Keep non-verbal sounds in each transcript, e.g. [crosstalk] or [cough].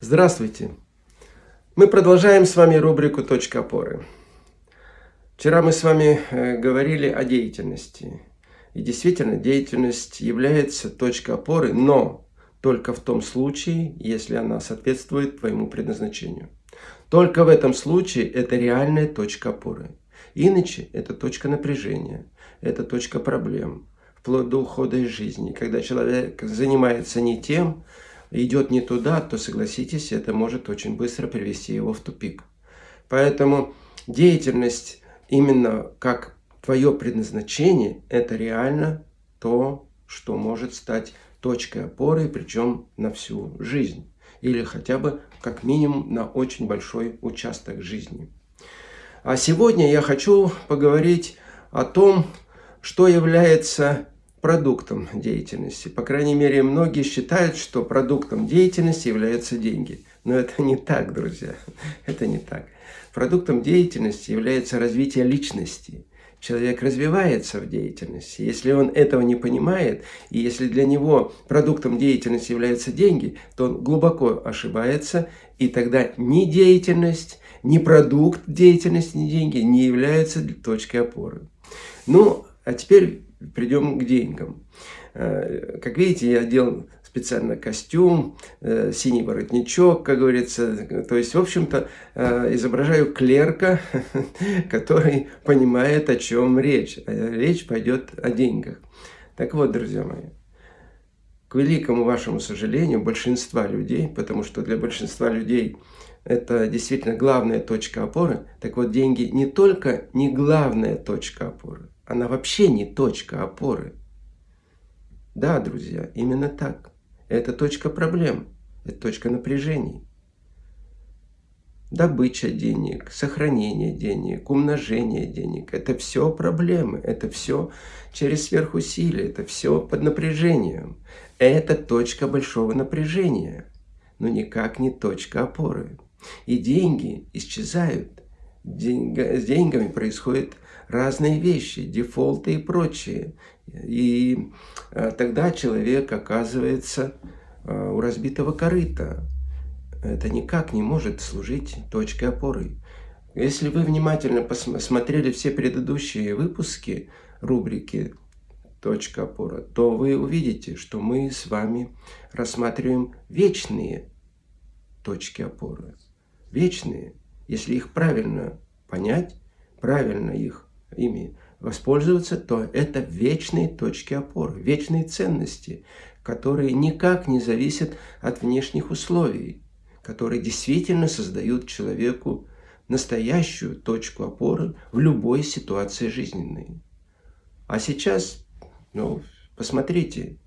Здравствуйте! Мы продолжаем с вами рубрику «Точка опоры». Вчера мы с вами э, говорили о деятельности. И действительно, деятельность является точкой опоры, но только в том случае, если она соответствует твоему предназначению. Только в этом случае это реальная точка опоры. Иначе это точка напряжения, это точка проблем, вплоть до ухода из жизни. Когда человек занимается не тем, идет не туда, то согласитесь, это может очень быстро привести его в тупик. Поэтому деятельность именно как твое предназначение, это реально то, что может стать точкой опоры, причем на всю жизнь. Или хотя бы как минимум на очень большой участок жизни. А сегодня я хочу поговорить о том, что является продуктом деятельности. По крайней мере, многие считают, что продуктом деятельности являются деньги. Но это не так, друзья. Это не так. Продуктом деятельности является развитие личности. Человек развивается в деятельности. Если он этого не понимает, и если для него продуктом деятельности являются деньги, то он глубоко ошибается, и тогда ни деятельность, ни продукт деятельности, ни деньги не являются точкой опоры. Ну, а теперь придем к деньгам. Э, как видите, я одел специально костюм, э, синий воротничок, как говорится. То есть, в общем-то, э, изображаю клерка, [laughs] который понимает, о чем речь. Речь пойдет о деньгах. Так вот, друзья мои, к великому вашему сожалению, большинства людей, потому что для большинства людей это действительно главная точка опоры, так вот, деньги не только не главная точка опоры, она вообще не точка опоры. Да, друзья, именно так. Это точка проблем, это точка напряжений. Добыча денег, сохранение денег, умножение денег – это все проблемы, это все через сверхусилие, это все под напряжением. Это точка большого напряжения, но никак не точка опоры. И деньги исчезают. Деньга, с деньгами происходит разные вещи, дефолты и прочее. И э, тогда человек оказывается э, у разбитого корыта. Это никак не может служить точкой опоры. Если вы внимательно посмотрели все предыдущие выпуски рубрики «Точка опора», то вы увидите, что мы с вами рассматриваем вечные точки опоры. Вечные, если их правильно понять, правильно их ими воспользоваться, то это вечные точки опоры, вечные ценности, которые никак не зависят от внешних условий, которые действительно создают человеку настоящую точку опоры в любой ситуации жизненной. А сейчас, ну, посмотрите,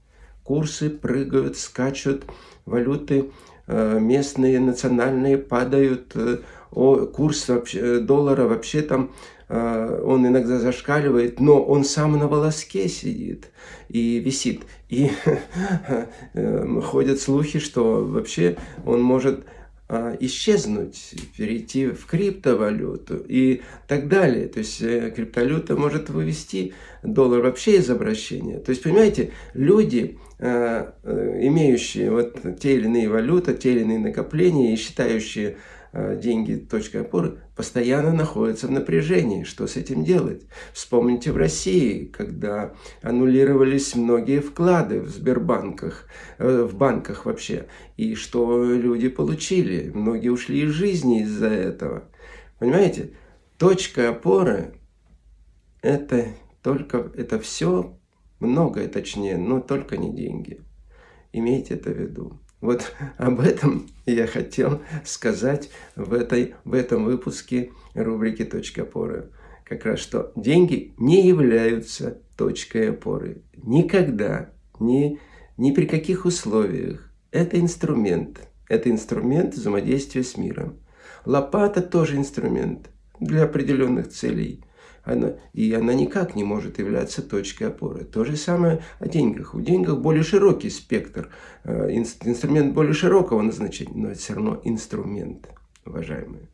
курсы прыгают, скачут, валюты местные, национальные падают, э, курс вообще, доллара вообще там Э, он иногда зашкаливает, но он сам на волоске сидит и висит. И [laughs] э, ходят слухи, что вообще он может э, исчезнуть, перейти в криптовалюту и так далее. То есть криптовалюта может вывести доллар вообще из обращения. То есть, понимаете, люди, имеющие вот те или иные валюты, те или иные накопления и считающие Э, деньги точкой опоры, постоянно находятся в напряжении. Что с этим делать? Вспомните в России, когда аннулировались многие вклады в Сбербанках, э, в банках вообще, и что люди получили. Многие ушли из жизни из-за этого. Понимаете? Точка опоры – это только, это все, многое точнее, но только не деньги. Имейте это в виду. Вот [laughs] об этом я хотел сказать в, этой, в этом выпуске рубрики «Точка опоры». Как раз что деньги не являются точкой опоры. Никогда, ни, ни при каких условиях. Это инструмент. Это инструмент взаимодействия с миром. Лопата тоже инструмент для определенных целей – она, и она никак не может являться точкой опоры. То же самое о деньгах. У денег более широкий спектр, э, инструмент более широкого назначения, но это все равно инструмент, уважаемые.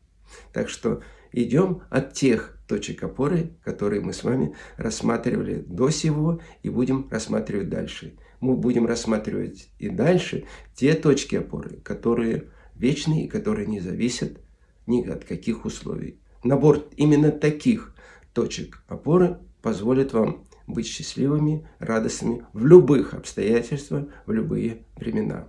Так что идем от тех точек опоры, которые мы с вами рассматривали до сего и будем рассматривать дальше. Мы будем рассматривать и дальше те точки опоры, которые вечный и который не зависит ни от каких условий. Набор именно таких точек опоры позволит вам быть счастливыми, радостными в любых обстоятельствах, в любые времена.